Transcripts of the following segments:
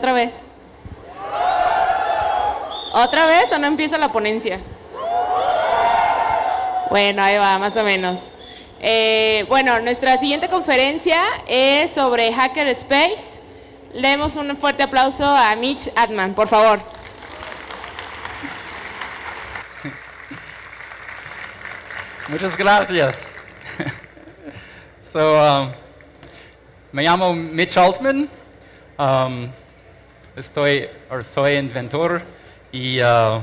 Otra vez. ¿Otra vez o no empieza la ponencia? Bueno, ahí va, más o menos. Eh, bueno, nuestra siguiente conferencia es sobre Hackerspace. Le demos un fuerte aplauso a Mitch Atman, por favor. Muchas gracias. so, um, me llamo Mitch Altman. Um, estoy, or soy inventor, y uh,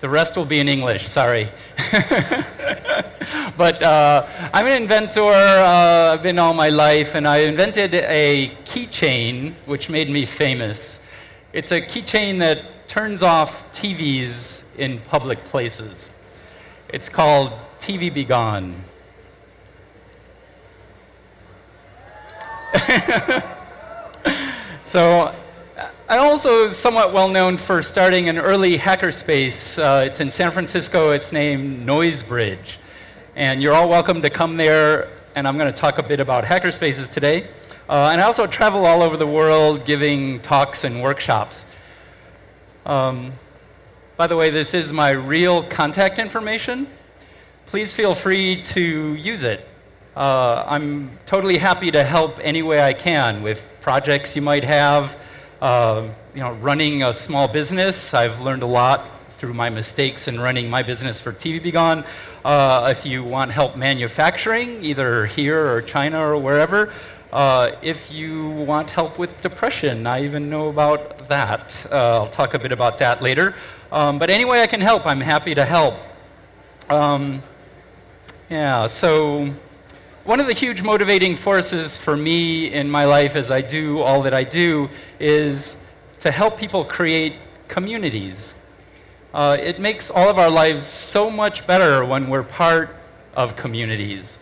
the rest will be in English, sorry. but uh, I'm an inventor, uh, I've been all my life, and I invented a keychain which made me famous. It's a keychain that turns off TVs in public places. It's called TV Be Gone. so I'm also somewhat well known for starting an early hackerspace. Uh, it's in San Francisco. It's named Noisebridge. And you're all welcome to come there. And I'm going to talk a bit about hackerspaces today. Uh, and I also travel all over the world giving talks and workshops. Um, by the way, this is my real contact information. Please feel free to use it. Uh, I'm totally happy to help any way I can with projects you might have. Uh, you know, running a small business, I've learned a lot through my mistakes in running my business for TV Be Gone. Uh, if you want help manufacturing, either here or China or wherever, uh, if you want help with depression, I even know about that. Uh, I'll talk a bit about that later. Um, but any way I can help, I'm happy to help. Um, yeah, so one of the huge motivating forces for me in my life as I do all that I do is to help people create communities. Uh, it makes all of our lives so much better when we're part of communities.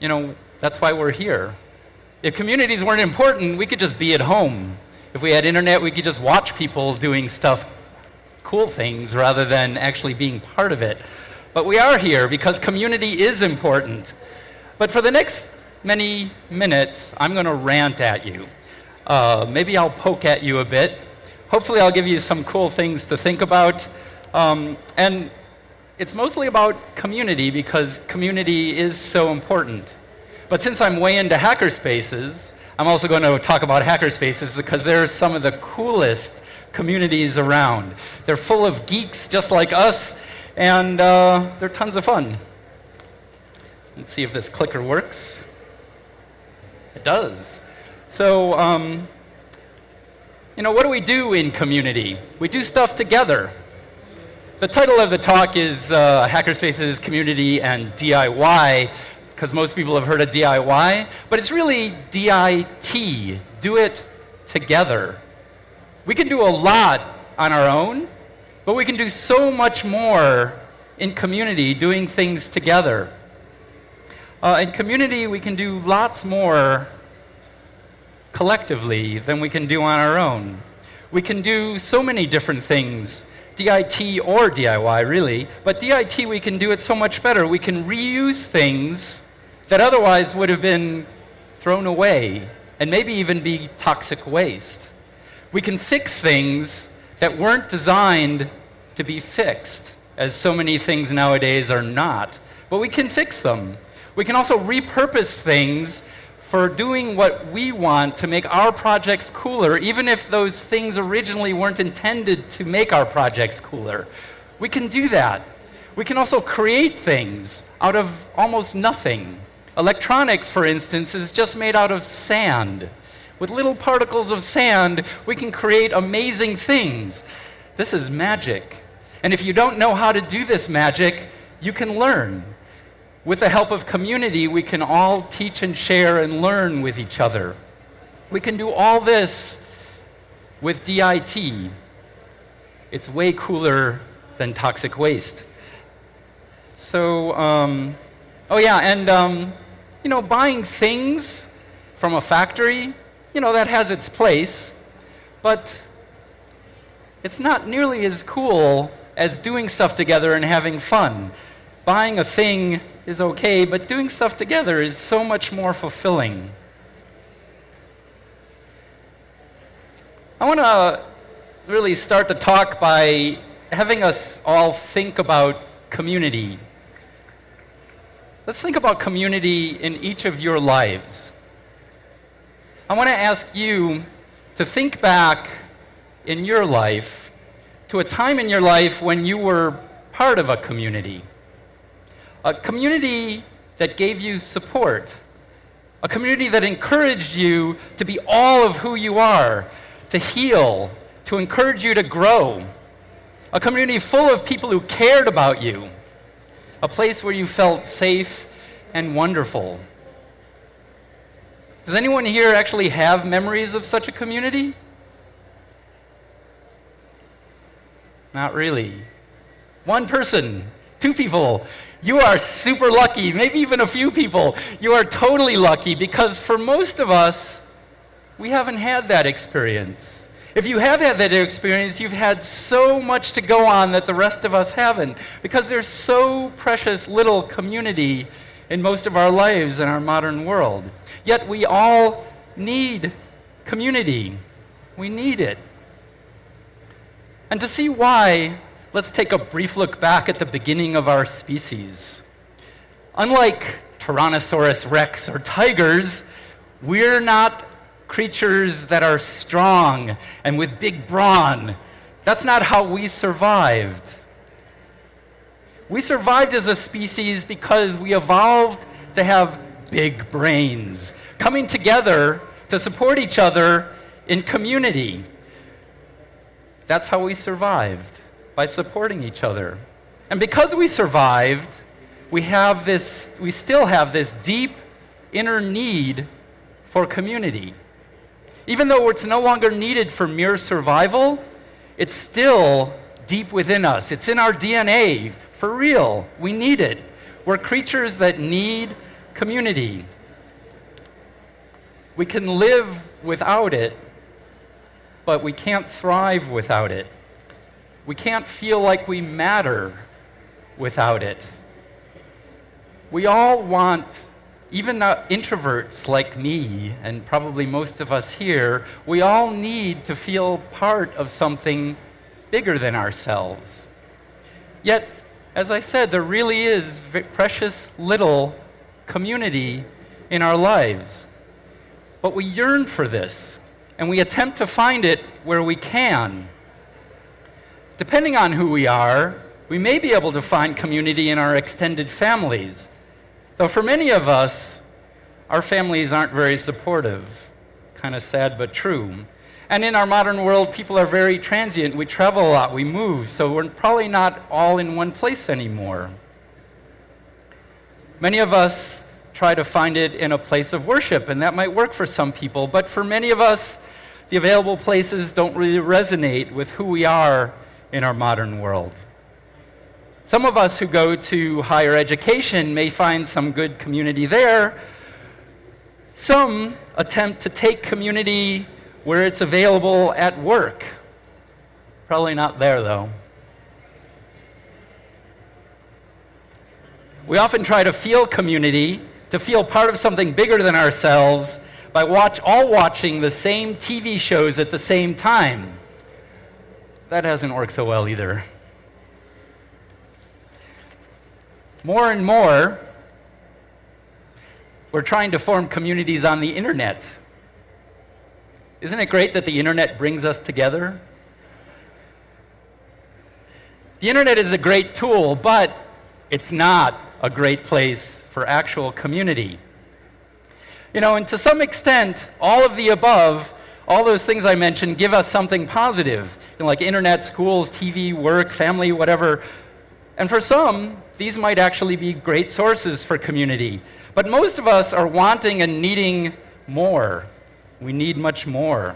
You know, that's why we're here. If communities weren't important, we could just be at home. If we had internet, we could just watch people doing stuff, cool things, rather than actually being part of it. But we are here because community is important. But for the next many minutes, I'm going to rant at you. Uh, maybe I'll poke at you a bit. Hopefully, I'll give you some cool things to think about. Um, and it's mostly about community because community is so important. But since I'm way into hackerspaces, I'm also going to talk about hackerspaces because they're some of the coolest communities around. They're full of geeks just like us, and uh, they're tons of fun. Let's see if this clicker works. It does. So, um, you know, what do we do in community? We do stuff together. The title of the talk is uh, Hackerspaces Community and DIY, because most people have heard of DIY, but it's really DIT, do it together. We can do a lot on our own, but we can do so much more in community doing things together. Uh, in community, we can do lots more collectively than we can do on our own. We can do so many different things, DIT or DIY, really, but DIT we can do it so much better. We can reuse things that otherwise would have been thrown away and maybe even be toxic waste. We can fix things that weren't designed to be fixed, as so many things nowadays are not, but we can fix them. We can also repurpose things for doing what we want to make our projects cooler, even if those things originally weren't intended to make our projects cooler. We can do that. We can also create things out of almost nothing. Electronics, for instance, is just made out of sand. With little particles of sand, we can create amazing things. This is magic. And if you don't know how to do this magic, you can learn. With the help of community, we can all teach and share and learn with each other. We can do all this with DIT. It's way cooler than toxic waste. So, um, oh yeah, and um, you know, buying things from a factory, you know, that has its place, but it's not nearly as cool as doing stuff together and having fun. Buying a thing is okay, but doing stuff together is so much more fulfilling. I want to really start the talk by having us all think about community. Let's think about community in each of your lives. I want to ask you to think back in your life to a time in your life when you were part of a community. A community that gave you support. A community that encouraged you to be all of who you are, to heal, to encourage you to grow. A community full of people who cared about you. A place where you felt safe and wonderful. Does anyone here actually have memories of such a community? Not really. One person, two people. You are super lucky, maybe even a few people. You are totally lucky because for most of us, we haven't had that experience. If you have had that experience, you've had so much to go on that the rest of us haven't because there's so precious little community in most of our lives in our modern world. Yet we all need community. We need it. And to see why, let's take a brief look back at the beginning of our species. Unlike Tyrannosaurus rex or tigers, we're not creatures that are strong and with big brawn. That's not how we survived. We survived as a species because we evolved to have big brains, coming together to support each other in community. That's how we survived, by supporting each other. And because we survived, we have this we still have this deep inner need for community. Even though it's no longer needed for mere survival, it's still deep within us. It's in our DNA for real. We need it. We're creatures that need community. We can live without it, but we can't thrive without it. We can't feel like we matter without it. We all want, even introverts like me, and probably most of us here, we all need to feel part of something bigger than ourselves. Yet, as I said, there really is precious little community in our lives. But we yearn for this, and we attempt to find it where we can. Depending on who we are, we may be able to find community in our extended families. Though for many of us, our families aren't very supportive. Kind of sad but true. And in our modern world, people are very transient. We travel a lot, we move, so we're probably not all in one place anymore. Many of us try to find it in a place of worship, and that might work for some people, but for many of us, the available places don't really resonate with who we are in our modern world. Some of us who go to higher education may find some good community there. Some attempt to take community where it's available at work. Probably not there, though. We often try to feel community, to feel part of something bigger than ourselves, by watch, all watching the same TV shows at the same time. That hasn't worked so well either. More and more, we're trying to form communities on the internet. Isn't it great that the internet brings us together? The internet is a great tool, but it's not a great place for actual community. You know, and to some extent, all of the above, all those things I mentioned, give us something positive, you know, like internet, schools, TV, work, family, whatever. And for some, these might actually be great sources for community. But most of us are wanting and needing more. We need much more.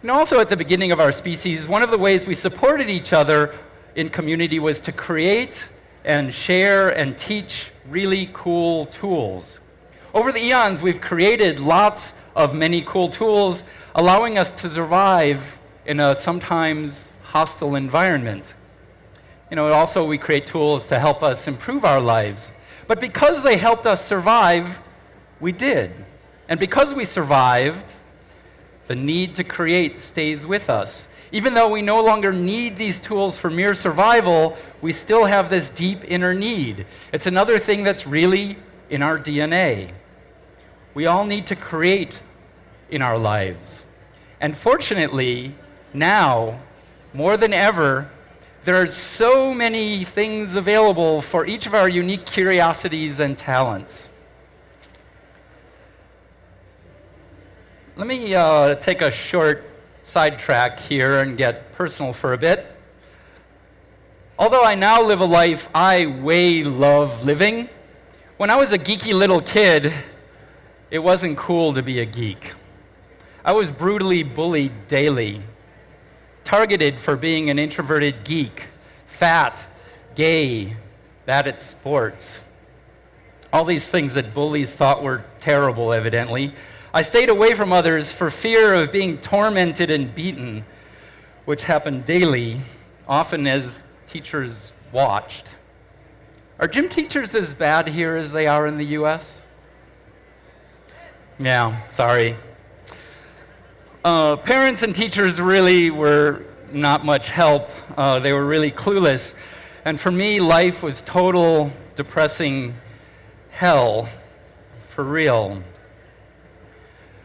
And also, at the beginning of our species, one of the ways we supported each other in community was to create and share and teach really cool tools. Over the eons, we've created lots of many cool tools, allowing us to survive in a sometimes hostile environment. You know, also we create tools to help us improve our lives. But because they helped us survive, we did. And because we survived, The need to create stays with us. Even though we no longer need these tools for mere survival, we still have this deep inner need. It's another thing that's really in our DNA. We all need to create in our lives. And fortunately, now, more than ever, there are so many things available for each of our unique curiosities and talents. Let me uh, take a short sidetrack here and get personal for a bit. Although I now live a life I way love living, when I was a geeky little kid, it wasn't cool to be a geek. I was brutally bullied daily, targeted for being an introverted geek, fat, gay, bad at sports. All these things that bullies thought were terrible, evidently. I stayed away from others for fear of being tormented and beaten, which happened daily, often as teachers watched. Are gym teachers as bad here as they are in the US? Yeah, sorry. Uh, parents and teachers really were not much help. Uh, they were really clueless. And for me, life was total depressing hell, for real.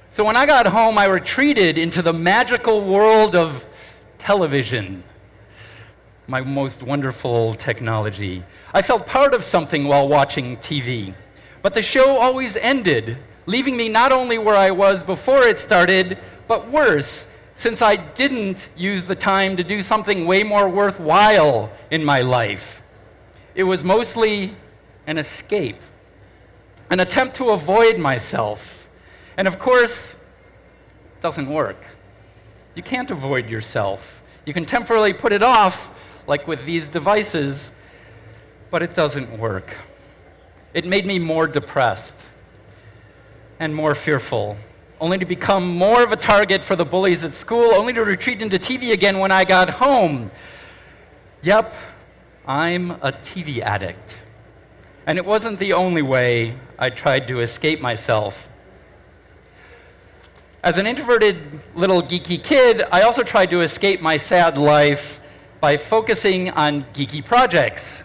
So when I got home, I retreated into the magical world of television, my most wonderful technology. I felt part of something while watching TV. But the show always ended, leaving me not only where I was before it started, but worse, since I didn't use the time to do something way more worthwhile in my life. It was mostly an escape, an attempt to avoid myself and of course, it doesn't work. You can't avoid yourself. You can temporarily put it off, like with these devices, but it doesn't work. It made me more depressed and more fearful, only to become more of a target for the bullies at school, only to retreat into TV again when I got home. Yep, I'm a TV addict. And it wasn't the only way I tried to escape myself. As an introverted little geeky kid, I also tried to escape my sad life by focusing on geeky projects.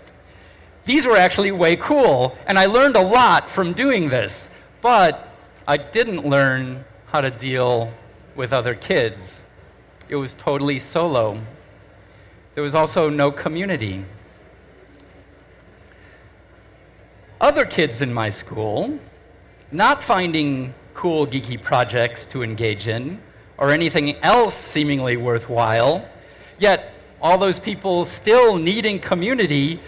These were actually way cool, and I learned a lot from doing this, but I didn't learn how to deal with other kids. It was totally solo. There was also no community. Other kids in my school, not finding cool, geeky projects to engage in or anything else seemingly worthwhile. Yet, all those people still needing community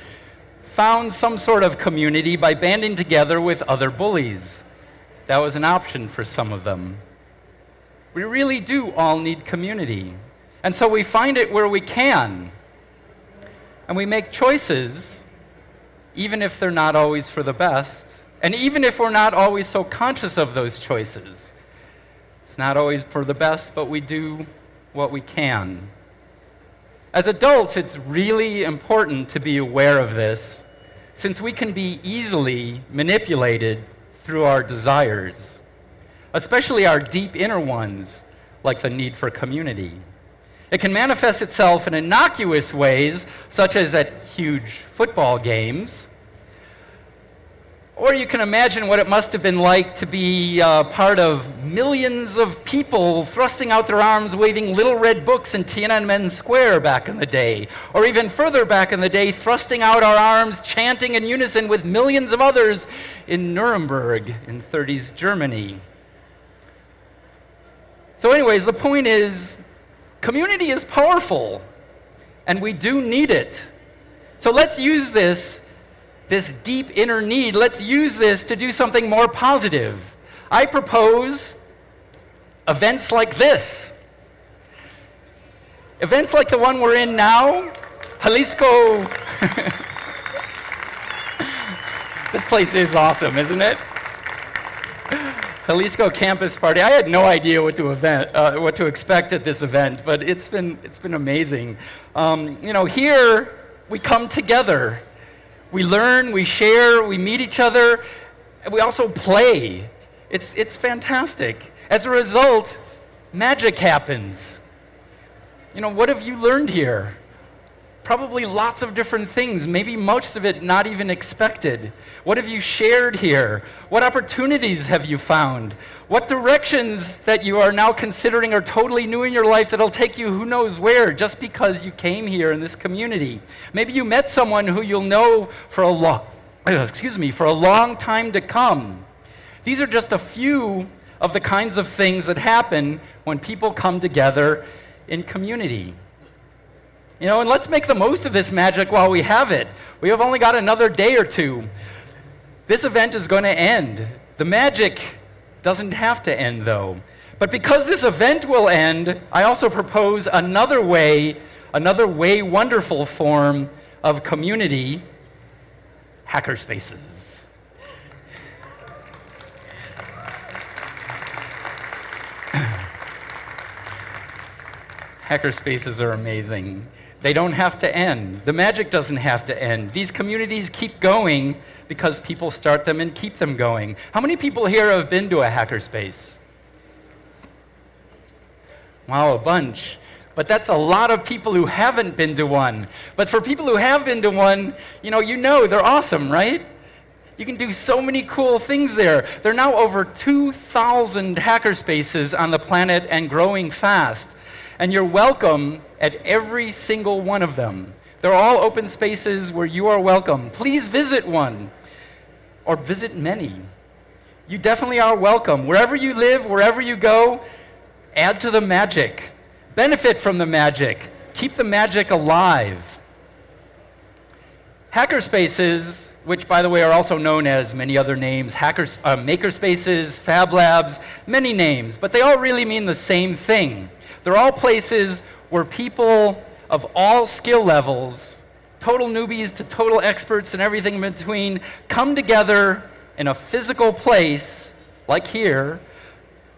found some sort of community by banding together with other bullies. That was an option for some of them. We really do all need community. And so we find it where we can. And we make choices, even if they're not always for the best, and even if we're not always so conscious of those choices, it's not always for the best, but we do what we can. As adults, it's really important to be aware of this, since we can be easily manipulated through our desires, especially our deep inner ones, like the need for community. It can manifest itself in innocuous ways, such as at huge football games or you can imagine what it must have been like to be uh, part of millions of people thrusting out their arms, waving little red books in Tiananmen Square back in the day. Or even further back in the day, thrusting out our arms, chanting in unison with millions of others in Nuremberg in 30s Germany. So, anyways, the point is community is powerful, and we do need it. So, let's use this this deep inner need, let's use this to do something more positive. I propose events like this. Events like the one we're in now, Jalisco. this place is awesome, isn't it? Jalisco Campus Party. I had no idea what to event, uh, what to expect at this event, but it's been it's been amazing. Um, you know, here we come together we learn, we share, we meet each other, and we also play. It's, it's fantastic. As a result, magic happens. You know, what have you learned here? Probably lots of different things, maybe most of it not even expected. What have you shared here? What opportunities have you found? What directions that you are now considering are totally new in your life that'll take you who knows where just because you came here in this community? Maybe you met someone who you'll know for a long excuse me, for a long time to come. These are just a few of the kinds of things that happen when people come together in community. You know, and let's make the most of this magic while we have it. We have only got another day or two. This event is going to end. The magic doesn't have to end, though. But because this event will end, I also propose another way, another way wonderful form of community hackerspaces. Hackerspaces are amazing. They don't have to end. The magic doesn't have to end. These communities keep going because people start them and keep them going. How many people here have been to a hackerspace? Wow, a bunch. But that's a lot of people who haven't been to one. But for people who have been to one, you know, you know they're awesome, right? You can do so many cool things there. There are now over 2,000 hackerspaces on the planet and growing fast and you're welcome at every single one of them. They're all open spaces where you are welcome. Please visit one or visit many. You definitely are welcome. Wherever you live, wherever you go, add to the magic. Benefit from the magic. Keep the magic alive. Hackerspaces, which by the way are also known as many other names, hackers, uh, makerspaces, fab labs, many names, but they all really mean the same thing. They're all places where people of all skill levels, total newbies to total experts and everything in between, come together in a physical place, like here,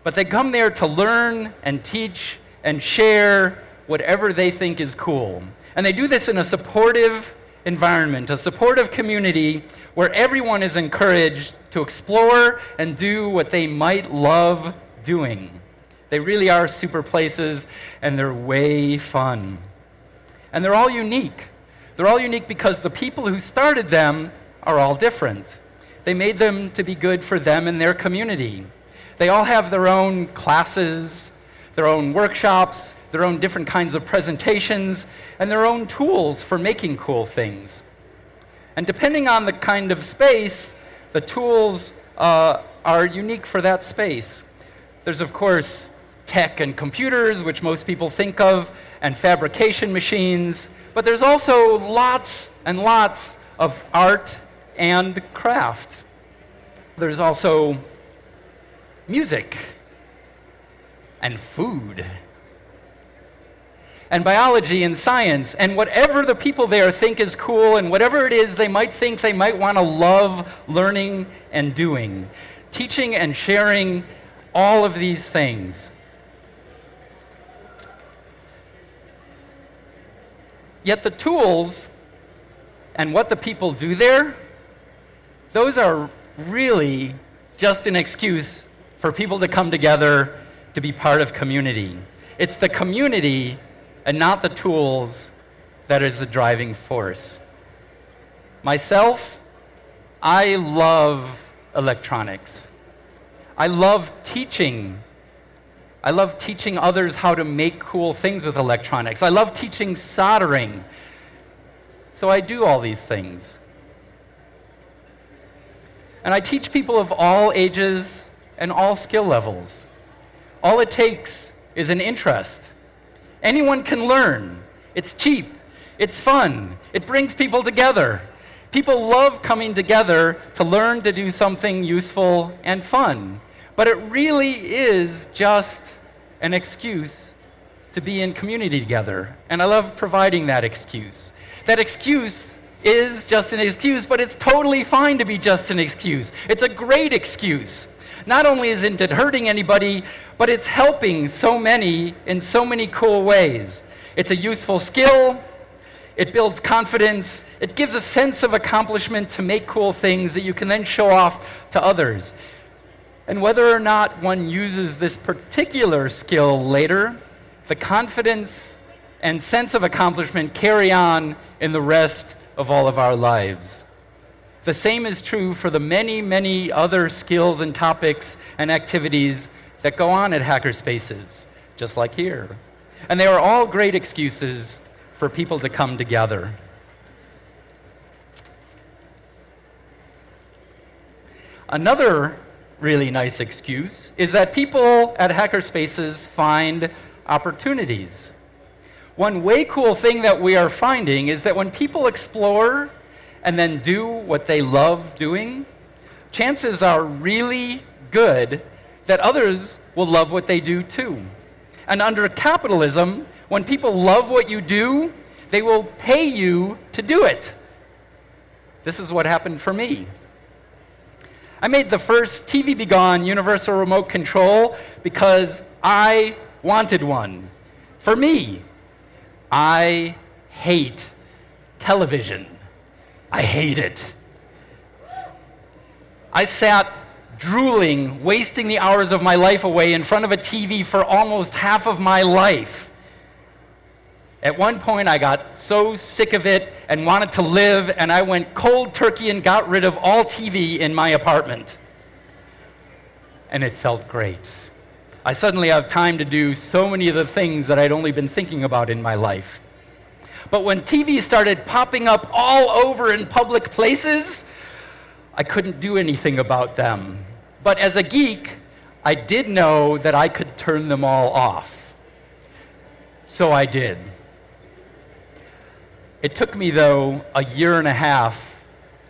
but they come there to learn and teach and share whatever they think is cool. And they do this in a supportive environment, a supportive community where everyone is encouraged to explore and do what they might love doing. They really are super places, and they're way fun. And they're all unique. They're all unique because the people who started them are all different. They made them to be good for them and their community. They all have their own classes, their own workshops, their own different kinds of presentations, and their own tools for making cool things. And depending on the kind of space, the tools uh, are unique for that space. There's, of course, tech and computers, which most people think of, and fabrication machines, but there's also lots and lots of art and craft. There's also music and food and biology and science and whatever the people there think is cool and whatever it is they might think they might want to love learning and doing. Teaching and sharing all of these things. Yet the tools and what the people do there, those are really just an excuse for people to come together to be part of community. It's the community and not the tools that is the driving force. Myself, I love electronics. I love teaching I love teaching others how to make cool things with electronics. I love teaching soldering. So I do all these things. And I teach people of all ages and all skill levels. All it takes is an interest. Anyone can learn. It's cheap. It's fun. It brings people together. People love coming together to learn to do something useful and fun. But it really is just an excuse to be in community together. And I love providing that excuse. That excuse is just an excuse, but it's totally fine to be just an excuse. It's a great excuse. Not only isn't it hurting anybody, but it's helping so many in so many cool ways. It's a useful skill, it builds confidence, it gives a sense of accomplishment to make cool things that you can then show off to others. And whether or not one uses this particular skill later, the confidence and sense of accomplishment carry on in the rest of all of our lives. The same is true for the many, many other skills and topics and activities that go on at Hackerspaces, just like here. And they are all great excuses for people to come together. Another really nice excuse is that people at Hackerspaces find opportunities. One way cool thing that we are finding is that when people explore and then do what they love doing, chances are really good that others will love what they do too. And under capitalism, when people love what you do, they will pay you to do it. This is what happened for me. I made the first TV Be Gone universal remote control because I wanted one. For me, I hate television. I hate it. I sat drooling, wasting the hours of my life away in front of a TV for almost half of my life. At one point, I got so sick of it and wanted to live, and I went cold turkey and got rid of all TV in my apartment. And it felt great. I suddenly have time to do so many of the things that I'd only been thinking about in my life. But when TV started popping up all over in public places, I couldn't do anything about them. But as a geek, I did know that I could turn them all off. So I did. It took me, though, a year and a half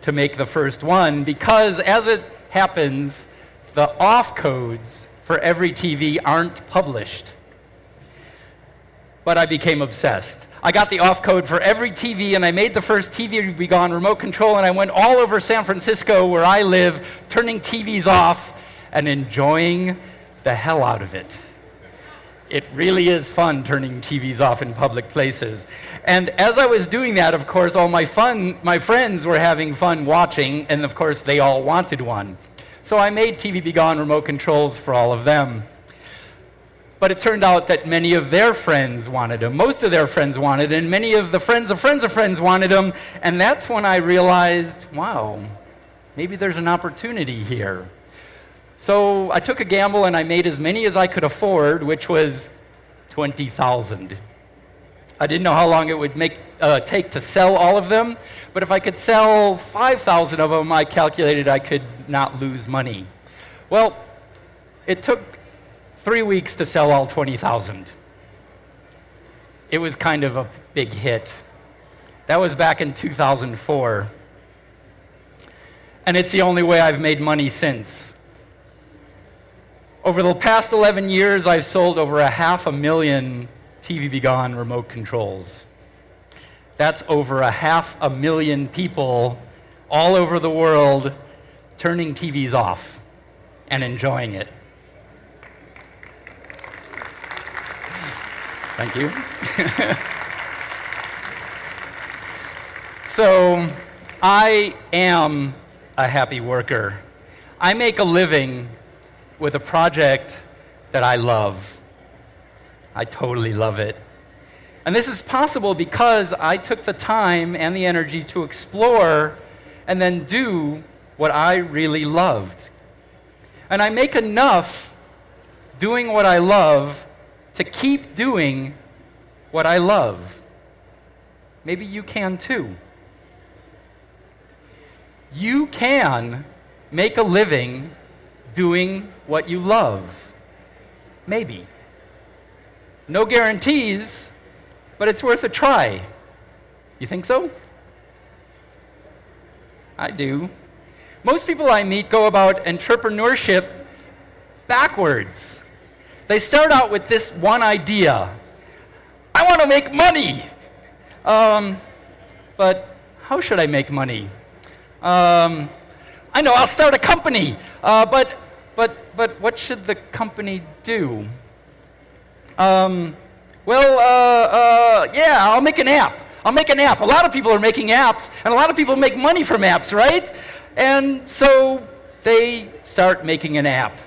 to make the first one because, as it happens, the off codes for every TV aren't published. But I became obsessed. I got the off code for every TV, and I made the first TV to Be Gone remote control, and I went all over San Francisco, where I live, turning TVs off and enjoying the hell out of it. It really is fun turning TVs off in public places. And as I was doing that, of course, all my fun, my friends were having fun watching, and of course, they all wanted one. So I made TV Be Gone remote controls for all of them. But it turned out that many of their friends wanted them. Most of their friends wanted them, and many of the friends of friends of friends wanted them. And that's when I realized, wow, maybe there's an opportunity here. So I took a gamble and I made as many as I could afford, which was 20,000. I didn't know how long it would make, uh, take to sell all of them, but if I could sell 5,000 of them, I calculated I could not lose money. Well, it took three weeks to sell all 20,000. It was kind of a big hit. That was back in 2004. And it's the only way I've made money since. Over the past 11 years, I've sold over a half a million TV Be Gone remote controls. That's over a half a million people all over the world turning TVs off and enjoying it. Thank you. so, I am a happy worker. I make a living with a project that I love. I totally love it. And this is possible because I took the time and the energy to explore and then do what I really loved. And I make enough doing what I love to keep doing what I love. Maybe you can too. You can make a living doing what you love. Maybe. No guarantees, but it's worth a try. You think so? I do. Most people I meet go about entrepreneurship backwards. They start out with this one idea I want to make money. Um, but how should I make money? Um, I know, I'll start a company. Uh, but, but, but what should the company do? Um, well, uh, uh, yeah, I'll make an app. I'll make an app. A lot of people are making apps, and a lot of people make money from apps, right? And so they start making an app.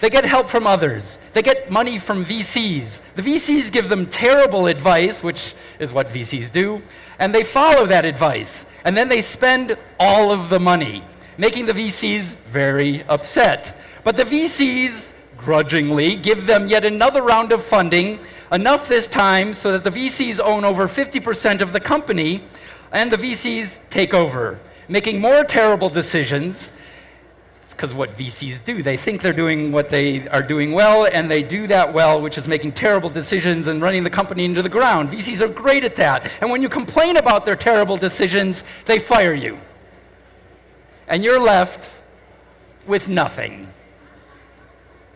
They get help from others. They get money from VCs. The VCs give them terrible advice, which is what VCs do, and they follow that advice. And then they spend all of the money, making the VCs very upset. But the VCs grudgingly give them yet another round of funding, enough this time so that the VCs own over 50% of the company, and the VCs take over, making more terrible decisions It's because what VCs do. They think they're doing what they are doing well, and they do that well, which is making terrible decisions and running the company into the ground. VCs are great at that. And when you complain about their terrible decisions, they fire you. And you're left with nothing.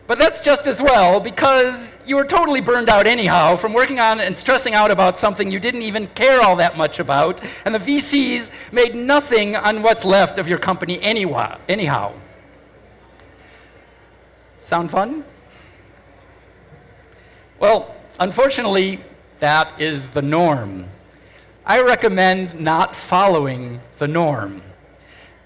But that's just as well because you were totally burned out anyhow from working on and stressing out about something you didn't even care all that much about, and the VCs made nothing on what's left of your company anyhow. Sound fun? Well, unfortunately, that is the norm. I recommend not following the norm.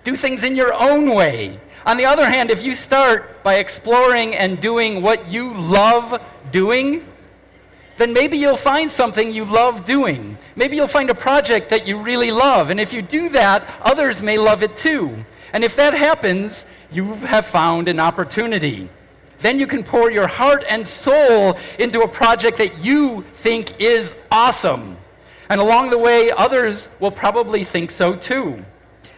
Do things in your own way. On the other hand, if you start by exploring and doing what you love doing, then maybe you'll find something you love doing. Maybe you'll find a project that you really love. And if you do that, others may love it too. And if that happens, you have found an opportunity. Then you can pour your heart and soul into a project that you think is awesome. And along the way, others will probably think so too.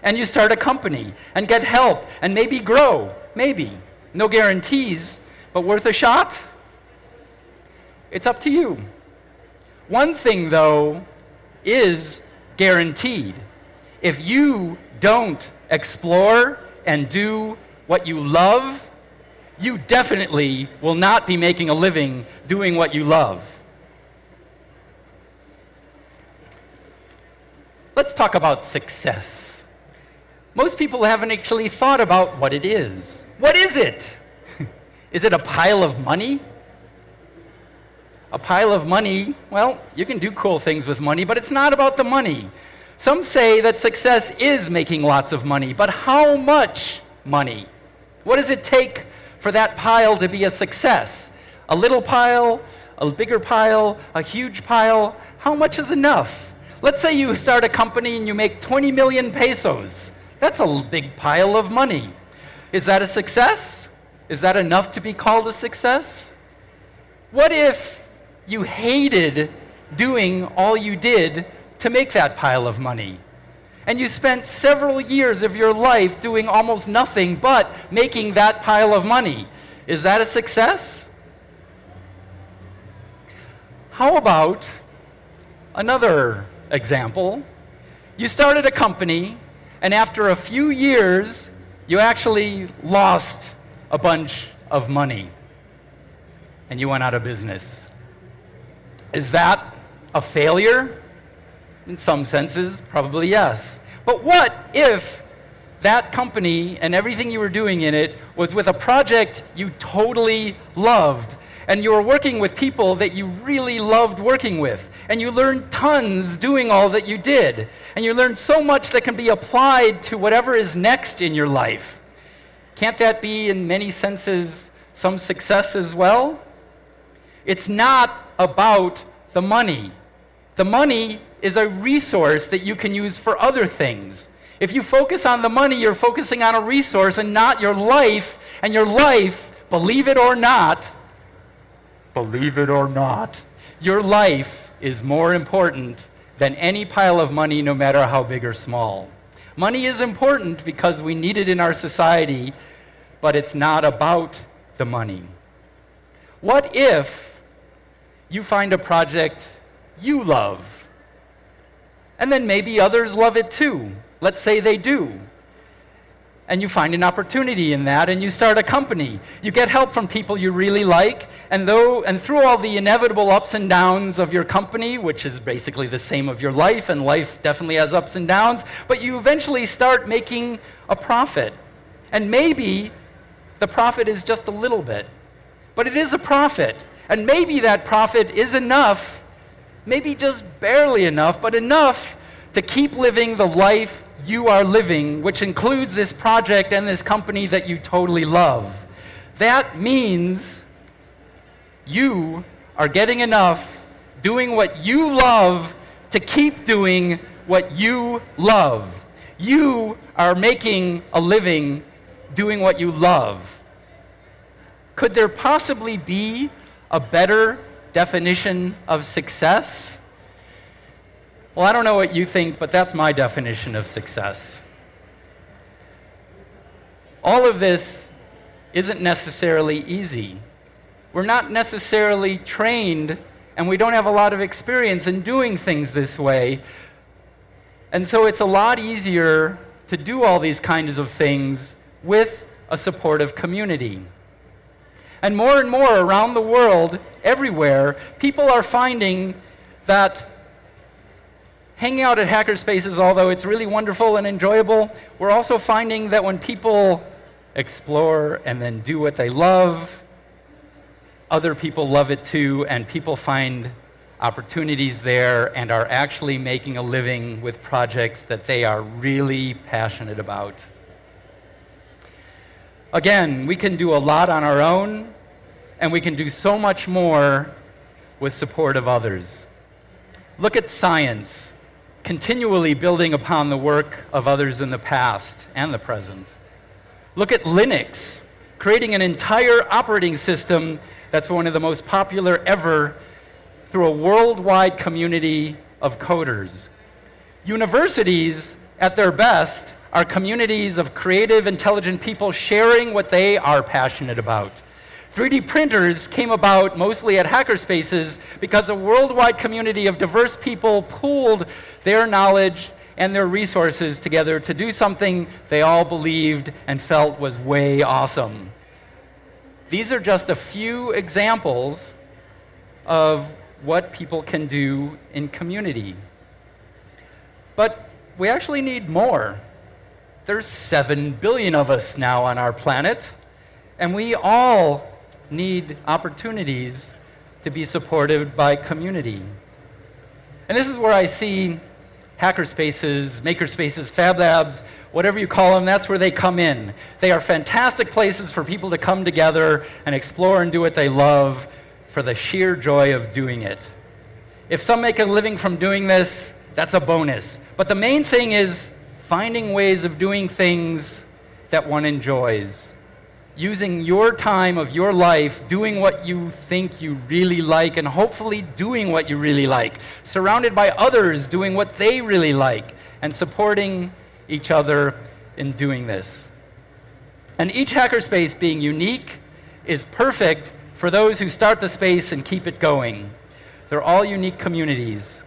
And you start a company and get help and maybe grow. Maybe. No guarantees, but worth a shot? It's up to you. One thing, though, is guaranteed. If you don't explore and do what you love, you definitely will not be making a living doing what you love. Let's talk about success. Most people haven't actually thought about what it is. What is it? is it a pile of money? A pile of money, well, you can do cool things with money, but it's not about the money. Some say that success is making lots of money, but how much money? What does it take for that pile to be a success. A little pile, a bigger pile, a huge pile, how much is enough? Let's say you start a company and you make 20 million pesos. That's a big pile of money. Is that a success? Is that enough to be called a success? What if you hated doing all you did to make that pile of money? and you spent several years of your life doing almost nothing but making that pile of money. Is that a success? How about another example? You started a company, and after a few years, you actually lost a bunch of money, and you went out of business. Is that a failure? In some senses, probably yes. But what if that company and everything you were doing in it was with a project you totally loved? And you were working with people that you really loved working with. And you learned tons doing all that you did. And you learned so much that can be applied to whatever is next in your life. Can't that be, in many senses, some success as well? It's not about the money. The money is a resource that you can use for other things. If you focus on the money, you're focusing on a resource and not your life. And your life, believe it or not, believe it or not, your life is more important than any pile of money, no matter how big or small. Money is important because we need it in our society, but it's not about the money. What if you find a project you love? And then maybe others love it too. Let's say they do. And you find an opportunity in that and you start a company. You get help from people you really like, and though and through all the inevitable ups and downs of your company, which is basically the same of your life, and life definitely has ups and downs, but you eventually start making a profit. And maybe the profit is just a little bit, but it is a profit. And maybe that profit is enough maybe just barely enough, but enough to keep living the life you are living, which includes this project and this company that you totally love. that means you are getting enough doing what you love to keep doing what you love. You are making a living doing what you love. Could there possibly be a better definition of success? Well, I don't know what you think, but that's my definition of success. All of this isn't necessarily easy. We're not necessarily trained, and we don't have a lot of experience in doing things this way. And so it's a lot easier to do all these kinds of things with a supportive community. And more and more around the world, everywhere, people are finding that hanging out at hackerspaces, although it's really wonderful and enjoyable, we're also finding that when people explore and then do what they love, other people love it too, and people find opportunities there and are actually making a living with projects that they are really passionate about. Again, we can do a lot on our own, and we can do so much more with support of others. Look at science continually building upon the work of others in the past and the present. Look at Linux, creating an entire operating system that's one of the most popular ever through a worldwide community of coders. Universities, at their best, are communities of creative, intelligent people sharing what they are passionate about. 3D printers came about mostly at hackerspaces because a worldwide community of diverse people pooled their knowledge and their resources together to do something they all believed and felt was way awesome. These are just a few examples of what people can do in community. But we actually need more. There's 7 billion of us now on our planet, and we all need opportunities to be supported by community. And this is where I see hackerspaces, makerspaces, fab labs, whatever you call them, that's where they come in. They are fantastic places for people to come together and explore and do what they love for the sheer joy of doing it. If some make a living from doing this, that's a bonus. But the main thing is finding ways of doing things that one enjoys using your time of your life doing what you think you really like and hopefully doing what you really like, surrounded by others doing what they really like, and supporting each other in doing this. And each hackerspace being unique is perfect for those who start the space and keep it going. They're all unique communities,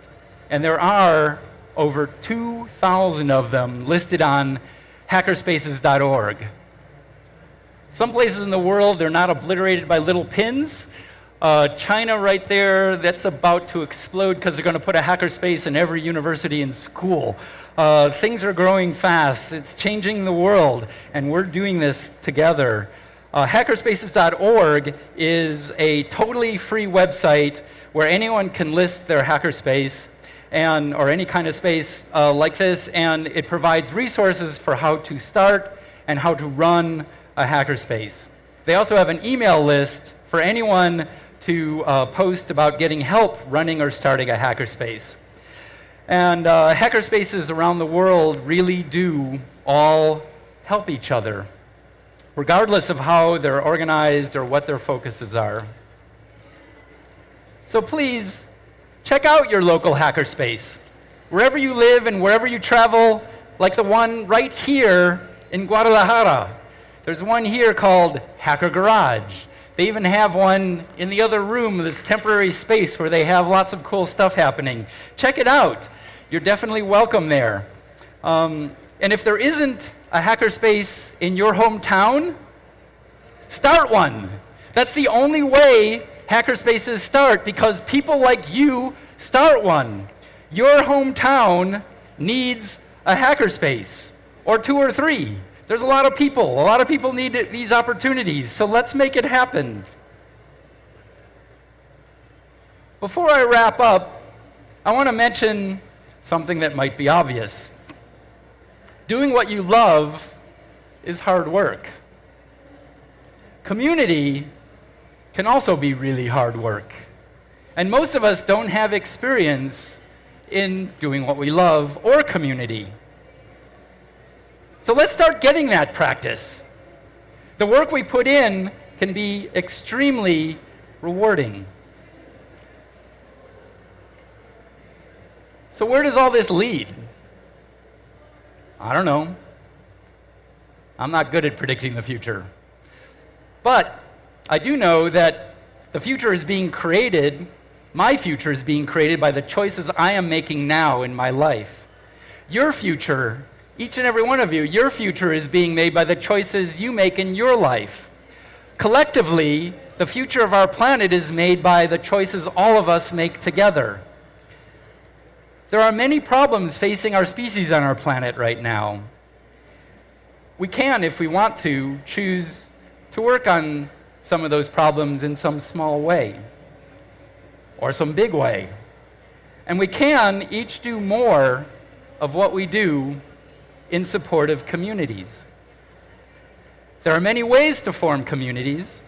and there are over 2,000 of them listed on hackerspaces.org. Some places in the world, they're not obliterated by little pins. Uh, China right there, that's about to explode because they're going to put a hackerspace in every university and school. Uh, things are growing fast. It's changing the world, and we're doing this together. Uh, hackerspaces.org is a totally free website where anyone can list their hackerspace and, or any kind of space uh, like this, and it provides resources for how to start and how to run a hackerspace. They also have an email list for anyone to uh, post about getting help running or starting a hackerspace. And uh, hackerspaces around the world really do all help each other, regardless of how they're organized or what their focuses are. So please, check out your local hackerspace. Wherever you live and wherever you travel, like the one right here in Guadalajara. There's one here called Hacker Garage. They even have one in the other room, this temporary space where they have lots of cool stuff happening. Check it out. You're definitely welcome there. Um, and if there isn't a hackerspace in your hometown, start one. That's the only way hackerspaces start because people like you start one. Your hometown needs a hackerspace, or two or three. There's a lot of people. A lot of people need these opportunities, so let's make it happen. Before I wrap up, I want to mention something that might be obvious. Doing what you love is hard work. community can also be really hard work. And most of us don't have experience in doing what we love or community. So let's start getting that practice. The work we put in can be extremely rewarding. So, where does all this lead? I don't know. I'm not good at predicting the future. But I do know that the future is being created, my future is being created by the choices I am making now in my life. Your future, each and every one of you, your future is being made by the choices you make in your life. Collectively, the future of our planet is made by the choices all of us make together. There are many problems facing our species on our planet right now. We can, if we want to, choose to work on some of those problems in some small way or some big way. And we can each do more of what we do in support of communities. There are many ways to form communities.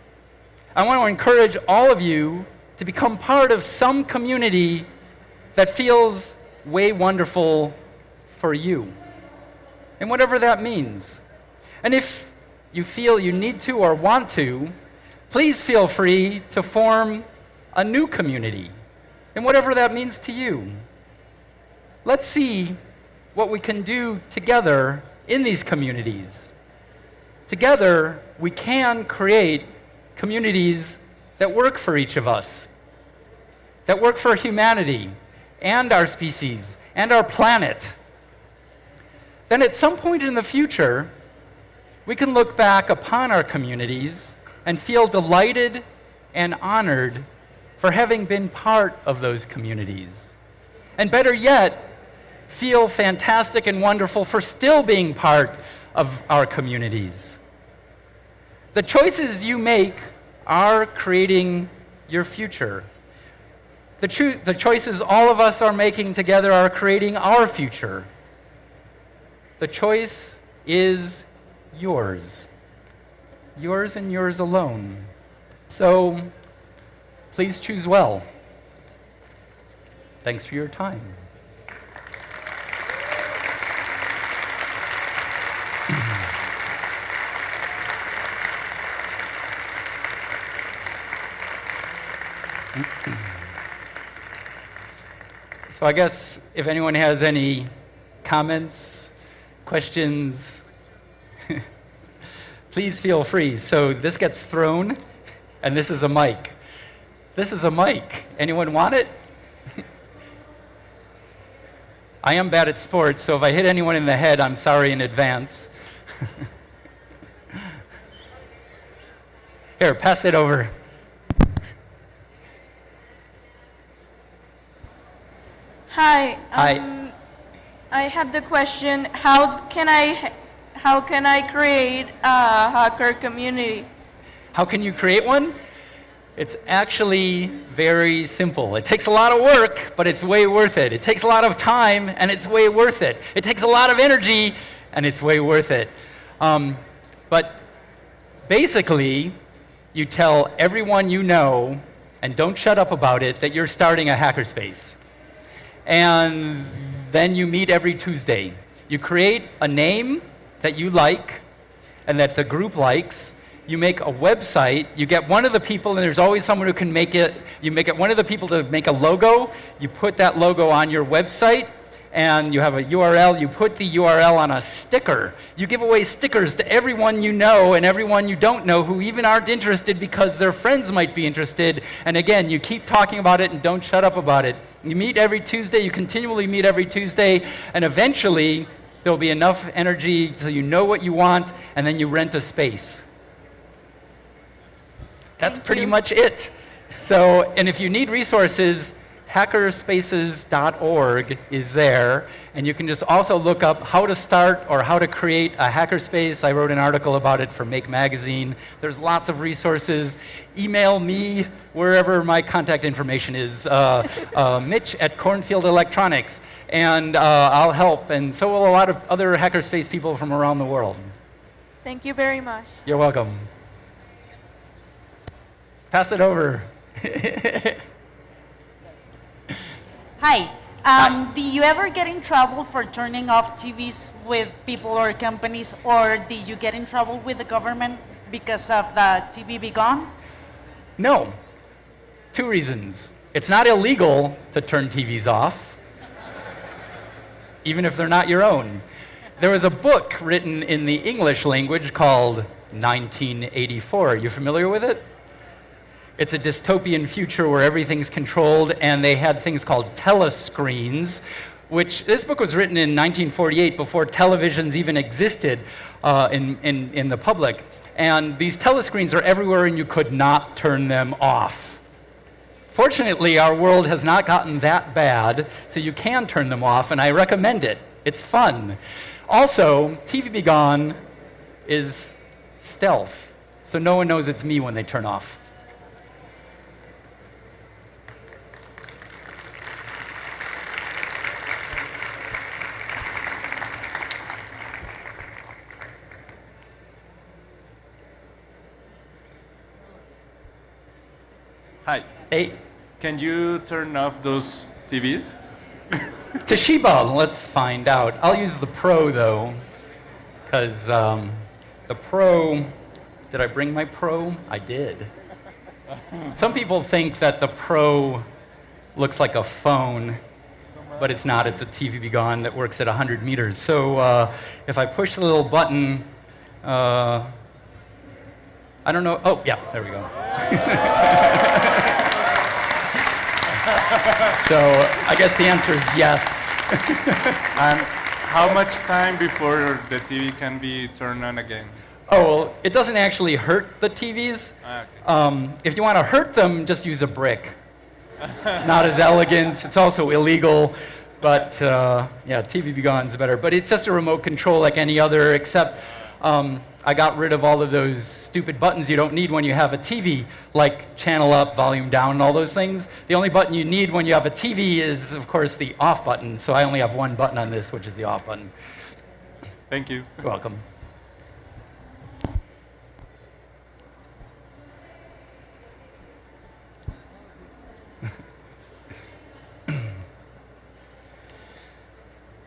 I want to encourage all of you to become part of some community that feels way wonderful for you. And whatever that means. And if you feel you need to or want to, please feel free to form a new community. And whatever that means to you. Let's see what we can do together in these communities. Together, we can create communities that work for each of us, that work for humanity, and our species and our planet, then at some point in the future, we can look back upon our communities and feel delighted and honored for having been part of those communities. And better yet, feel fantastic and wonderful for still being part of our communities. The choices you make are creating your future. The, cho- the choices all of us are making together are creating our future. The choice is yours. Yours and yours alone. So please choose well. Thanks for your time. So I guess if anyone has any comments, questions, please feel free. So this gets thrown, and this is a mic. This is a mic. Anyone want it? I am bad at sports, so if I hit anyone in the head, I'm sorry in advance. Here, pass it over. Hi. Hi. Um, I have the question: How can I, how can I create a hacker community? How can you create one? It's actually very simple. It takes a lot of work, but it's way worth it. It takes a lot of time, and it's way worth it. It takes a lot of energy, and it's way worth it. Um, but basically, you tell everyone you know, and don't shut up about it, that you're starting a hackerspace and then you meet every Tuesday. You create a name that you like and that the group likes. You make a website. You get one of the people, and there's always someone who can make it. You make it one of the people to make a logo. You put that logo on your website, and you have a URL, you put the URL on a sticker. You give away stickers to everyone you know and everyone you don't know who even aren't interested because their friends might be interested. And again, you keep talking about it and don't shut up about it. You meet every Tuesday, you continually meet every Tuesday, and eventually there'll be enough energy so you know what you want, and then you rent a space. That's Thank pretty you. much it. So, and if you need resources, hackerspaces.org is there, and you can just also look up how to start or how to create a hackerspace. I wrote an article about it for Make Magazine. There's lots of resources. Email me wherever my contact information is, uh, uh, Mitch at Cornfield Electronics, and uh, I'll help. And so will a lot of other hackerspace people from around the world. Thank you very much. You're welcome. pass it over. Hi. Um, do you ever get in trouble for turning off TVs with people or companies, or did you get in trouble with the government because of the TV be gone? No. Two reasons. It's not illegal to turn TVs off, even if they're not your own. There was a book written in the English language called 1984. Are You familiar with it? It's a dystopian future where everything's controlled, and they had things called telescreens, which this book was written in 1948 before televisions even existed uh, in, in, in the public. And these telescreens are everywhere, and you could not turn them off. Fortunately, our world has not gotten that bad, so you can turn them off, and I recommend it. It's fun. Also, TV Be Gone is stealth, so no one knows it's me when they turn off. Hi. Hey, Can you turn off those TVs? Toshiba, let's find out. I'll use the Pro though, because um, the Pro, did I bring my Pro? I did. Some people think that the Pro looks like a phone, but it's not. It's a TV Be Gone that works at 100 meters. So uh, if I push the little button, uh, I don't know. Oh, yeah, there we go. so I guess the answer is yes. And how much time before the TV can be turned on again? Oh, well, it doesn't actually hurt the TVs. Ah, okay. Um, if you want to hurt them, just use a brick. Not as elegant. It's also illegal. But uh, yeah, TV Be Gone is better. But it's just a remote control like any other, except um, I got rid of all of those stupid buttons you don't need when you have a TV, like channel up, volume down, and all those things. The only button you need when you have a TV is, of course, the off button. So I only have one button on this, which is the off button. Thank you. You're welcome.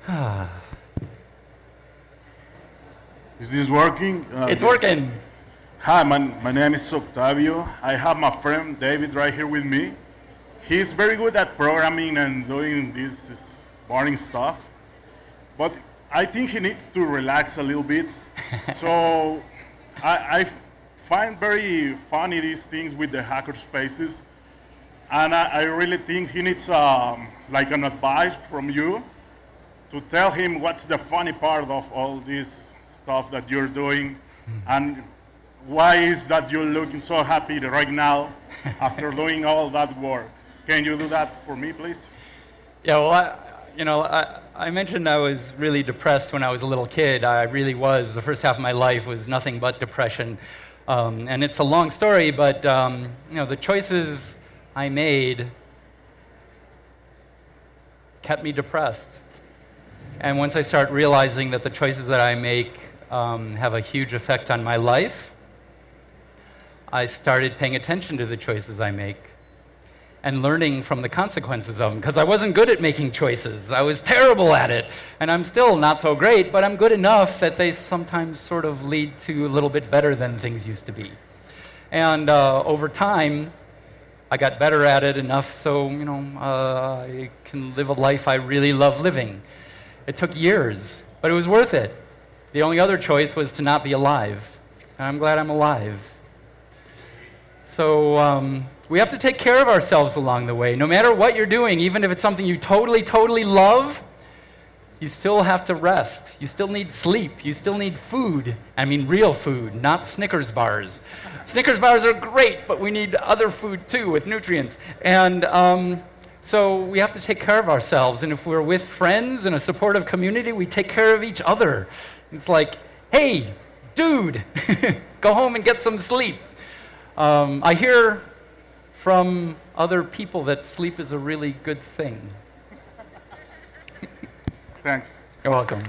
Is this working? Uh, It's yes. working. Hi, my, my name is Octavio. I have my friend David right here with me. He's very good at programming and doing this this boring stuff. But I think he needs to relax a little bit. so I, I find very funny these things with the hacker spaces. And I, I really think he needs um, like an advice from you to tell him what's the funny part of all this stuff that you're doing and why is that you're looking so happy right now after doing all that work. Can you do that for me, please? Yeah, well, I, you know, I, I mentioned I was really depressed when I was a little kid. I really was. The first half of my life was nothing but depression. Um, and it's a long story, but, um, you know, the choices I made kept me depressed. And once I start realizing that the choices that I make um, have a huge effect on my life, I started paying attention to the choices I make and learning from the consequences of them because I wasn't good at making choices. I was terrible at it. And I'm still not so great, but I'm good enough that they sometimes sort of lead to a little bit better than things used to be. And uh, over time, I got better at it enough so, you know, uh, I can live a life I really love living. It took years, but it was worth it. The only other choice was to not be alive. And I'm glad I'm alive. So um, we have to take care of ourselves along the way. No matter what you're doing, even if it's something you totally, totally love, you still have to rest. You still need sleep. You still need food. I mean, real food, not Snickers bars. Snickers bars are great, but we need other food too with nutrients. And um, so we have to take care of ourselves. And if we're with friends in a supportive community, we take care of each other. It's like, hey, dude, go home and get some sleep. Um, I hear from other people that sleep is a really good thing. Thanks. You're welcome.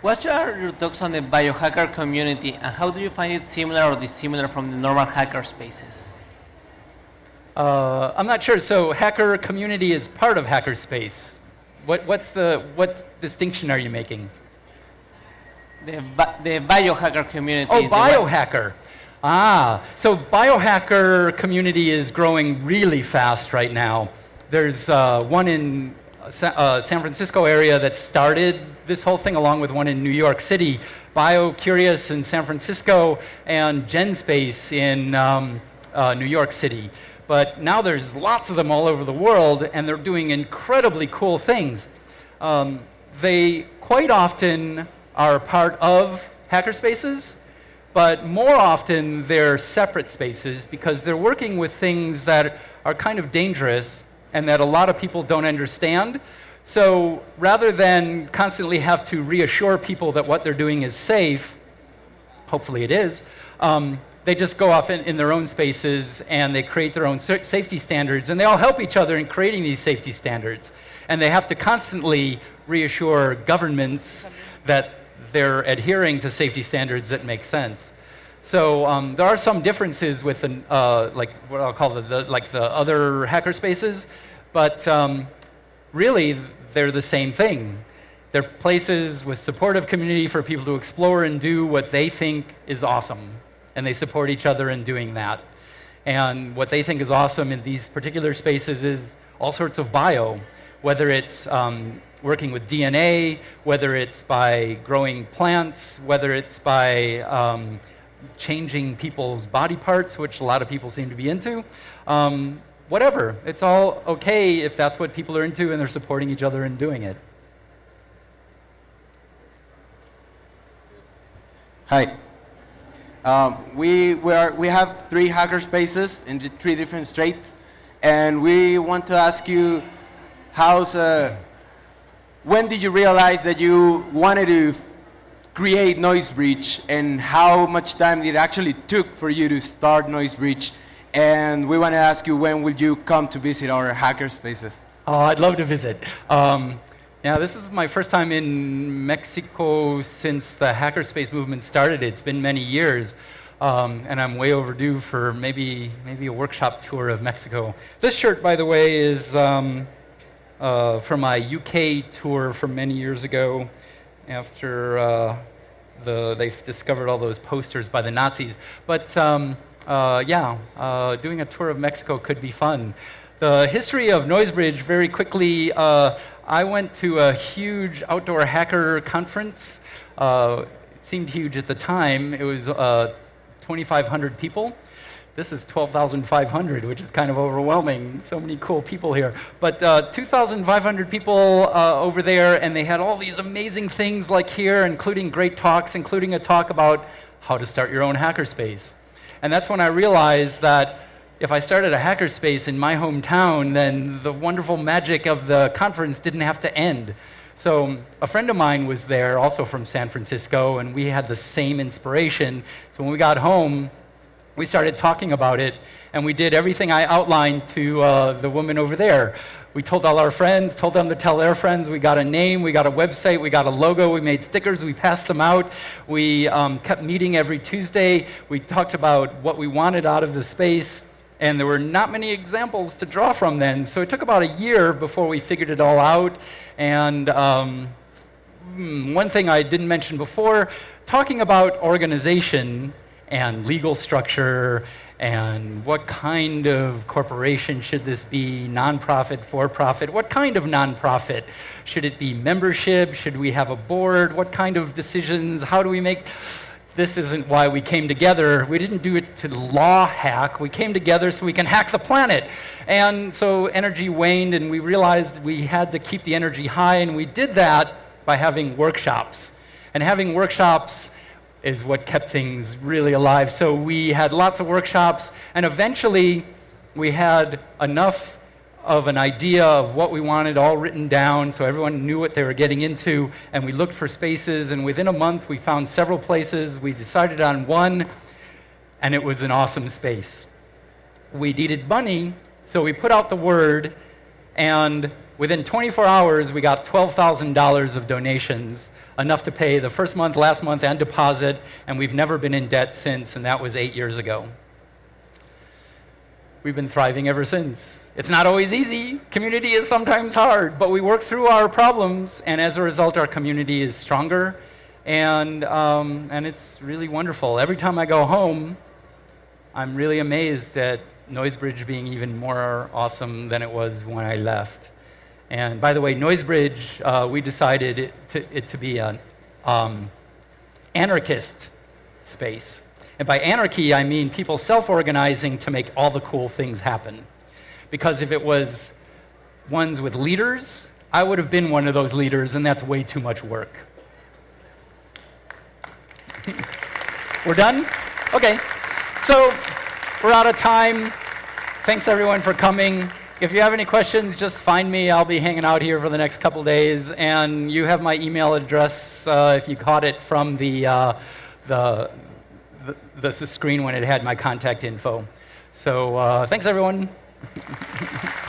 What are your thoughts on the biohacker community and how do you find it similar or dissimilar from the normal hacker spaces? Uh, I'm not sure. So, hacker community is part of hackerspace. What, what's the what distinction are you making? The, the biohacker community. Oh, biohacker. Ah, so biohacker community is growing really fast right now. There's uh, one in Sa- uh, San Francisco area that started this whole thing, along with one in New York City. BioCurious in San Francisco and GenSpace in um, uh, New York City. But now there's lots of them all over the world, and they're doing incredibly cool things. Um, they quite often are part of hackerspaces, but more often they're separate spaces because they're working with things that are kind of dangerous and that a lot of people don't understand. So rather than constantly have to reassure people that what they're doing is safe, hopefully it is, um, they just go off in, in their own spaces and they create their own safety standards and they all help each other in creating these safety standards. And they have to constantly reassure governments that they're adhering to safety standards that make sense. So um, there are some differences with uh, like what I'll call the, the like the other hacker spaces, but um, really they're the same thing. They're places with supportive community for people to explore and do what they think is awesome, and they support each other in doing that. And what they think is awesome in these particular spaces is all sorts of bio, whether it's um, working with DNA, whether it's by growing plants, whether it's by um, changing people's body parts, which a lot of people seem to be into. Um, whatever. It's all okay if that's what people are into and they're supporting each other in doing it. Hi. Um, we, we, are, we have three hacker spaces in three different states, and we want to ask you, how's, uh, when did you realize that you wanted to create Noise NoiseBridge, and how much time it actually took for you to start Noise NoiseBridge? And we want to ask you, when will you come to visit our hacker spaces? Oh, I'd love to visit. Um, yeah, this is my first time in Mexico since the hackerspace movement started. It's been many years, um, and I'm way overdue for maybe maybe a workshop tour of Mexico. This shirt, by the way, is um, uh, from my UK tour from many years ago, after uh, the they discovered all those posters by the Nazis. But um, uh, yeah, uh, doing a tour of Mexico could be fun. The history of NoiseBridge, very quickly, uh, I went to a huge outdoor hacker conference. Uh, it seemed huge at the time. It was uh, 2,500 people. This is 12,500, which is kind of overwhelming. So many cool people here. But uh, 2,500 people uh, over there, and they had all these amazing things like here, including great talks, including a talk about how to start your own hackerspace. And that's when I realized that if I started a hackerspace in my hometown, then the wonderful magic of the conference didn't have to end. So a friend of mine was there, also from San Francisco, and we had the same inspiration. So when we got home, we started talking about it, and we did everything I outlined to uh, the woman over there. We told all our friends, told them to tell their friends. We got a name, we got a website, we got a logo, we made stickers, we passed them out. We um, kept meeting every Tuesday. We talked about what we wanted out of the space. And there were not many examples to draw from then. So it took about a year before we figured it all out. And um, hmm, one thing I didn't mention before talking about organization and legal structure and what kind of corporation should this be nonprofit for profit what kind of nonprofit should it be membership should we have a board what kind of decisions how do we make this isn't why we came together. We didn't do it to law hack. We came together so we can hack the planet. And so energy waned, and we realized we had to keep the energy high, and we did that by having workshops. And having workshops is what kept things really alive. So we had lots of workshops, and eventually we had enough of an idea of what we wanted all written down so everyone knew what they were getting into. And we looked for spaces, and within a month, we found several places. We decided on one, and it was an awesome space. We needed money, so we put out the word, and Within 24 hours, we got $12,000 of donations, enough to pay the first month, last month, and deposit, and we've never been in debt since, and that was eight years ago. We've been thriving ever since. It's not always easy. Community is sometimes hard, but we work through our problems, and as a result, our community is stronger, and, um, and it's really wonderful. Every time I go home, I'm really amazed at Noisebridge being even more awesome than it was when I left. And by the way, Noisebridge, uh, we decided it to, it to be an um, anarchist space. And by anarchy, I mean people self organizing to make all the cool things happen. Because if it was ones with leaders, I would have been one of those leaders, and that's way too much work. We're done? Okay. So we're out of time. Thanks everyone for coming. If you have any questions, just find me. I'll be hanging out here for the next couple days. And you have my email address uh, if you caught it from the, uh, the, the, the screen when it had my contact info. So uh, thanks everyone.